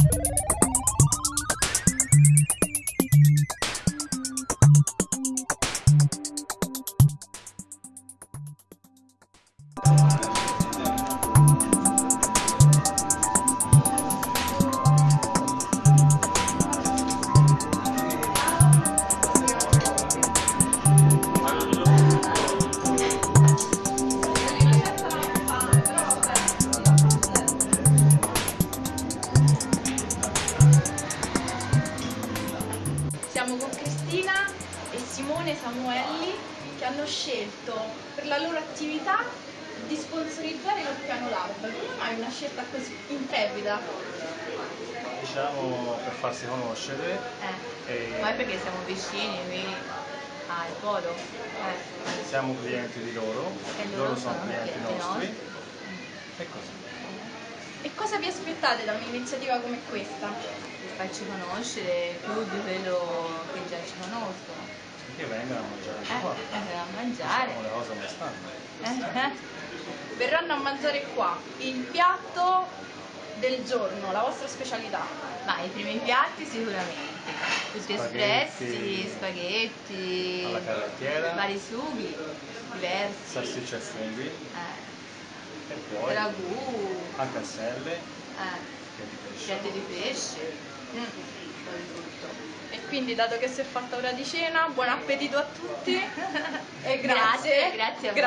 you Siamo con Cristina e Simone Samuelli che hanno scelto per la loro attività di sponsorizzare lo Piano Lab. Come mai una scelta così intrepida? Diciamo per farsi conoscere Eh, e ma è perché siamo vicini qui al polo. Eh. siamo clienti di loro, E loro sono clienti clienti nostri nostri. Cosa vi aspettate da un'iniziativa come questa? Per farci conoscere più di quello che già ci conoscono. Che vengano a mangiare Eh, qua. eh, a mangiare. Sono le cose come stanno. Eh, eh. Verranno a mangiare qua il piatto del giorno, la vostra specialità. Ma i primi piatti sicuramente. Tutti Spaghetti. espressi, spaghetti, Alla vari sughi diversi. salsicce e funghi Eh, e poi ragù, a selle eh, che di pesce. piatti di pesce, Mm. E quindi, dato che si è fatta ora di cena, buon appetito a tutti e grazie. Grazie, grazie a voi.